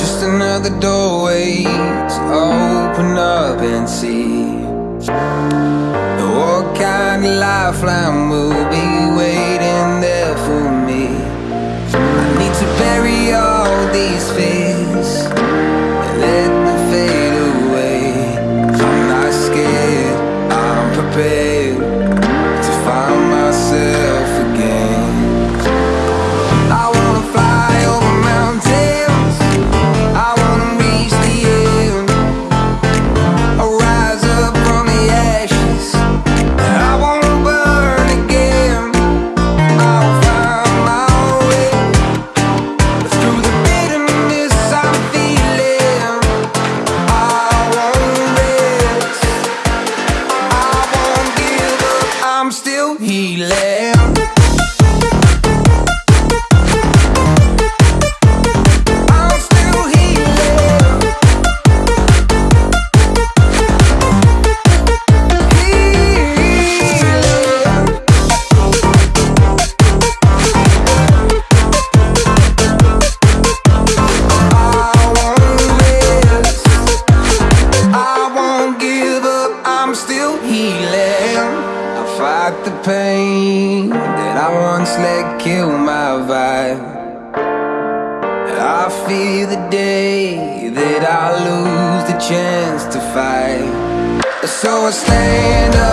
Just another doorway to open up and see. What kind of lifeline will be I'm still healing. I'm still healing. Fight the pain that I once let kill my vibe. I fear the day that I lose the chance to fight. So I stand up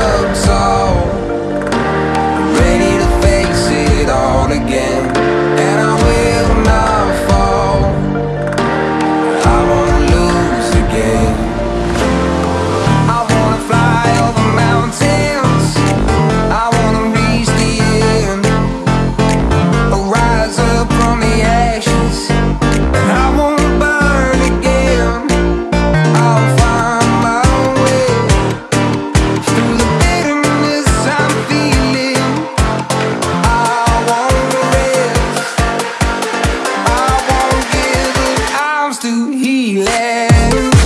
feeling